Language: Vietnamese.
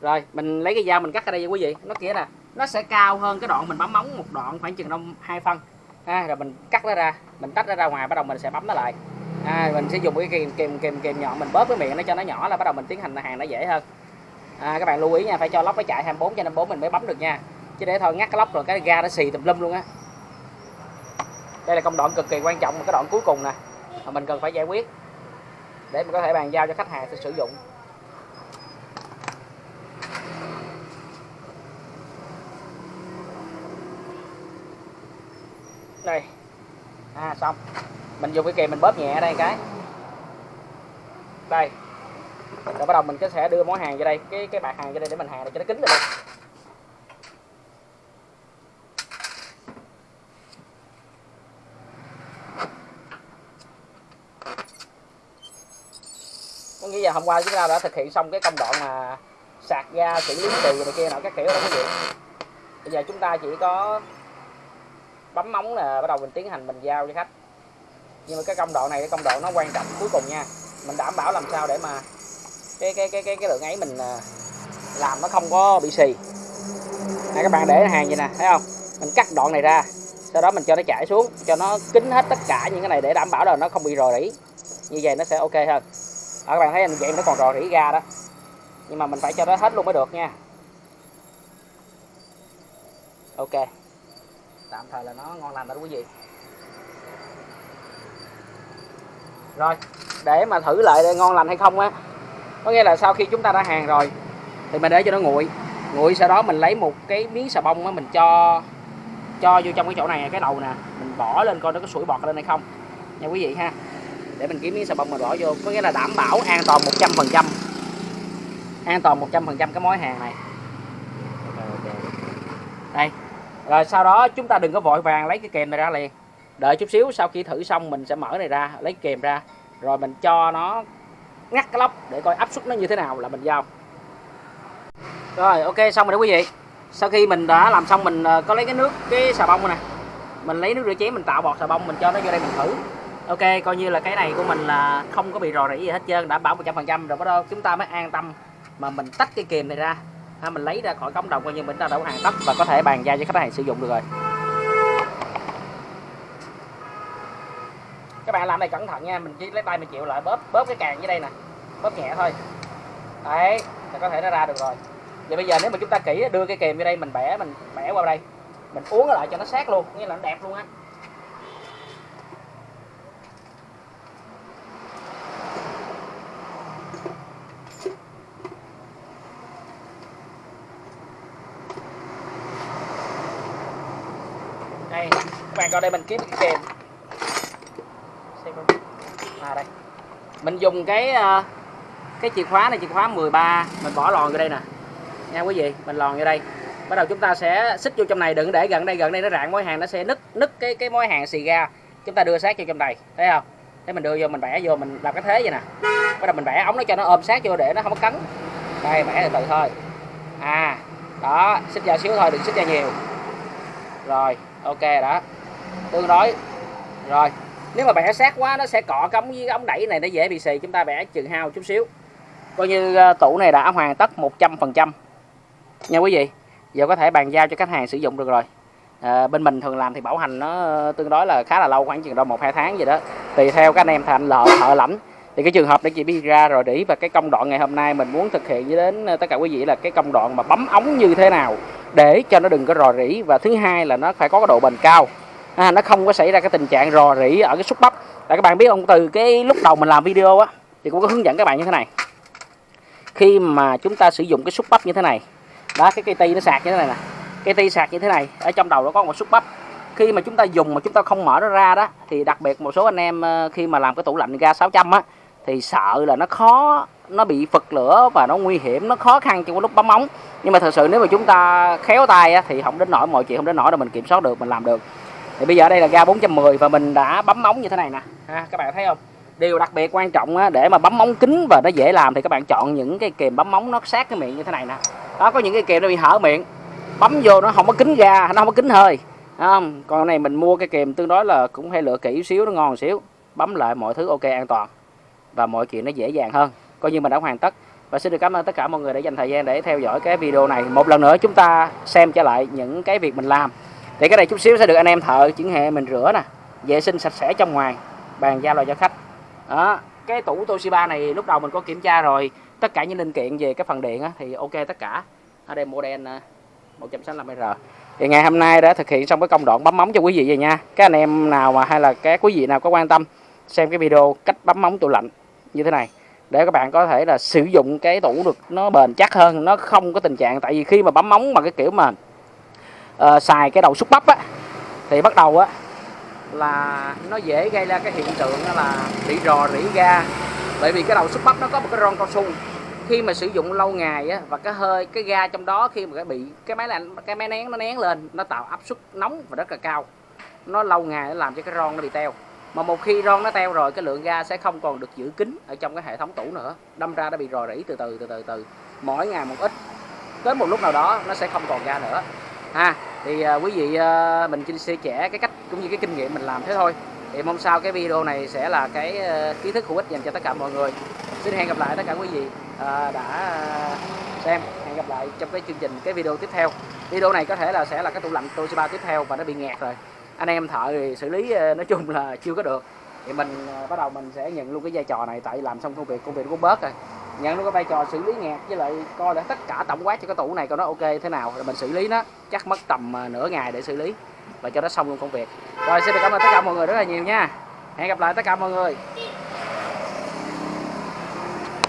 rồi mình lấy cái dao mình cắt ở đây nha quý vị. Nó kia nè nó sẽ cao hơn cái đoạn mình bấm móng một đoạn khoảng chừng đông hai phân. Ha, rồi mình cắt nó ra mình tách nó ra ngoài bắt đầu mình sẽ bấm nó lại. À, mình sẽ dùng cái kìm kìm kìm kìm nhọn mình bóp cái miệng nó cho nó nhỏ là bắt đầu mình tiến hành hàng nó dễ hơn. À, các bạn lưu ý nha phải cho lóc nó chạy 24 cho 54 mình mới bấm được nha. Chứ để thôi ngắt cái lóc rồi cái ga nó xì tùm lum luôn á. Đây là công đoạn cực kỳ quan trọng cái đoạn cuối cùng nè mà mình cần phải giải quyết để mình có thể bàn giao cho khách hàng sử dụng. Đây à xong. Mình dùng cái kìm mình bóp nhẹ ở đây cái. Đây. Rồi bắt đầu mình sẽ đưa món hàng vô đây, cái cái bạc hàng vô đây để mình hàng để cho nó kín được. Có nghĩa là hôm qua chúng ta đã thực hiện xong cái công đoạn mà sạc ga xử lý từ này kia nọ các kiểu đó quý vị bây giờ chúng ta chỉ có bấm móng là bắt đầu mình tiến hành mình giao cho khách. Nhưng mà cái công đoạn này, cái công đoạn nó quan trọng cuối cùng nha. Mình đảm bảo làm sao để mà cái cái cái cái cái lượng ấy mình à, làm nó không có bị xì. Này các bạn để hàng vậy nè, thấy không? Mình cắt đoạn này ra, sau đó mình cho nó chảy xuống, cho nó kín hết tất cả những cái này để đảm bảo là nó không bị rò rỉ. Như vậy nó sẽ ok hơn. Ở các bạn thấy vậy nó còn rò rỉ ra đó. Nhưng mà mình phải cho nó hết luôn mới được nha. Ok tạm thời là nó ngon lành rồi đó quý vị. Rồi, để mà thử lại ngon lành hay không á, có nghĩa là sau khi chúng ta đã hàng rồi, thì mình để cho nó nguội. Nguội sau đó mình lấy một cái miếng xà bông á, mình cho cho vô trong cái chỗ này, cái đầu nè, mình bỏ lên coi nó có sủi bọt lên hay không nha quý vị ha. Để mình kiếm miếng xà bông mình bỏ vô, có nghĩa là đảm bảo an toàn 100 phần trăm. An toàn 100 phần trăm cái mối hàng này. Đây rồi sau đó chúng ta đừng có vội vàng lấy cái kèm này ra liền. Đợi chút xíu, sau khi thử xong mình sẽ mở này ra, lấy kèm ra. Rồi mình cho nó ngắt cái lốc để coi áp suất nó như thế nào là mình giao. Rồi, ok, xong rồi đó quý vị. Sau khi mình đã làm xong, mình ờ, có lấy cái nước, cái xà bông này mình lấy nước rửa chén, mình tạo bọt xà bông, mình cho nó vô đây mình thử. Ok, coi như là cái này của mình là không có bị rò rỉ gì hết trơn đảm bảo 100% rồi, bắt đầu chúng ta mới an tâm mà mình tách cái kìm này ra ha, mình lấy ra khỏi cống đồng coi như mình đã đổ hàng tất và có thể bàn giao cho khách hàng sử dụng được rồi. Các bạn làm này cẩn thận nha mình chỉ lấy tay mình chịu lại bóp bóp cái càng dưới đây nè bóp nhẹ thôi. Đấy là có thể nó ra được rồi. Vậy bây giờ nếu mà chúng ta kỹ đưa cái kìm vô đây mình bẻ mình bẻ qua đây mình uống lại cho nó sát luôn nghĩa là nó đẹp luôn á. Đây các bạn coi đây, mình kiếm cái à đây. Mình dùng cái ờ, cái chìa khóa này, chìa khóa 13 mình bỏ lòn vô đây nè. Nha quý vị, mình lòn vô đây. Bắt đầu chúng ta sẽ xích vô trong này, đừng để gần đây gần đây nó rạn, mối hàng nó sẽ nứt nứt cái cái mối hàng xì ra chúng ta đưa sát vô trong này, thấy không? Thế mình đưa vô, mình bẻ vô, mình làm cái thế vậy nè. Bắt đầu mình bẻ ống nó cho nó ôm sát vô để nó không có cắn đây, bẻ từ từ thôi. À đó, xích ra xíu thôi, đừng xích ra nhiều rồi ok đó. Tương đối. Rồi nếu mà bẻ sát quá nó sẽ cọ cống với ống đẩy này nó dễ bị xì chúng ta bẻ chừng hao chút xíu. Coi như ờ, tủ này đã hoàn tất 100 phần trăm. Nha quý vị giờ có thể bàn giao cho khách hàng sử dụng được rồi. À, bên mình thường làm thì bảo hành nó ờ, tương đối là khá là lâu khoảng chừng đâu một hai tháng gì đó. Tùy theo các anh em thành lợ thợ lãnh. Thì cái trường hợp để chị biết ra rồi để và cái công đoạn ngày hôm nay mình muốn thực hiện với đến tất cả quý vị là cái công đoạn mà bấm ống như thế nào để cho nó đừng có rò rỉ. Và thứ hai là nó phải có cái độ bền cao. À, nó không có xảy ra cái tình trạng rò rỉ ở cái xúc bắp. Là các bạn biết không từ cái lúc đầu mình làm video á thì cũng có hướng dẫn các bạn như thế này. Khi mà chúng ta sử dụng cái xúc bắp như thế này đó cái cây ti nó sạc như thế này nè. Cây ti sạc như thế này ở trong đầu nó có một xúc bắp. Khi mà chúng ta dùng mà chúng ta không mở nó ra đó thì đặc biệt một số anh em ờ, khi mà làm cái tủ lạnh ga 600 á thì sợ là nó khó nó bị phật lửa và nó nguy hiểm nó khó khăn trong lúc bấm ống. Nhưng mà thật sự nếu mà chúng ta khéo tay á, thì không đến nổi mọi chuyện không đến nổi là mình kiểm soát được mình làm được. Thì bây giờ đây là ga 410 và mình đã bấm ống như thế này nè. Ha, các bạn thấy không? Điều đặc biệt quan trọng á, để mà bấm móng kín và nó dễ làm thì các bạn chọn những cái kềm bấm móng nó sát cái miệng như thế này nè. Đó có những cái kềm nó bị hở miệng. Bấm vô nó không có kín ga nó không có kín hơi. Không? Còn này mình mua cái kềm tương đối là cũng hay lựa kỹ xíu nó ngon xíu. Bấm lại mọi thứ ok an toàn. Và mọi chuyện nó dễ dàng hơn coi như mình đã hoàn tất. Và xin được cảm ơn tất cả mọi người đã dành thời gian để theo dõi cái video này. Một lần nữa chúng ta xem trở lại những cái việc mình làm. Thì cái này chút xíu sẽ được anh em thợ chuyển hệ mình rửa nè vệ sinh sạch sẽ trong ngoài bàn giao lại cho khách. Đó cái tủ Toshiba này lúc đầu mình có kiểm tra rồi. Tất cả những linh kiện về cái phần điện á, thì ok tất cả. Ở đây model 165R thì ngày hôm nay đã thực hiện xong cái công đoạn bấm móng cho quý vị rồi nha. Các anh em nào mà hay là các quý vị nào có quan tâm xem cái video cách bấm móng tủ lạnh như thế này để các bạn có thể là sử dụng cái tủ được nó bền chắc hơn nó không có tình trạng tại vì khi mà bấm móng mà cái kiểu mà uh, xài cái đầu xúc bắp á thì bắt đầu á là nó dễ gây ra cái hiện tượng là bị rò rỉ ga. Bởi vì cái đầu xúc bắp nó có một cái ron cao su. Khi mà sử dụng lâu ngày á và cái hơi cái ga trong đó khi mà cái bị cái máy lạnh cái máy nén nó nén lên nó tạo áp suất nóng và rất là cao. Nó lâu ngày nó làm cho cái ron nó bị teo mà một khi ron nó teo rồi cái lượng ga sẽ không còn được giữ kín ở trong cái hệ thống tủ nữa. Đâm ra nó bị rò rỉ từ từ từ từ từ. Mỗi ngày một ít. Đến một lúc nào đó nó sẽ không còn ga nữa. Ha thì à, quý vị à, mình chia sẻ cái cách cũng như cái kinh nghiệm mình làm thế thôi. Thì mong sao cái video này sẽ là cái uh, kiến thức hữu ích dành cho tất cả mọi người. Xin hẹn gặp lại tất cả quý vị uh, đã xem. Hẹn gặp lại trong cái chương trình cái video tiếp theo. Video này có thể là sẽ là cái tủ lạnh Toshiba tiếp theo và nó bị nghẹt rồi anh em thợ thì xử lý ờ, nói chung là chưa có được. Thì mình ờ, bắt đầu mình sẽ nhận luôn cái vai trò này, tại làm xong công việc công việc cũng bớt rồi. Nhận luôn cái vai trò xử lý nghẹt, với lại coi để tất cả tổng quát cho cái tủ này coi nó ok thế nào, rồi mình xử lý nó, chắc mất tầm ờ, nửa ngày để xử lý, và cho nó xong luôn công việc. Rồi, xin được cảm ơn tất cả mọi người rất là nhiều nha. Hẹn gặp lại tất cả mọi người.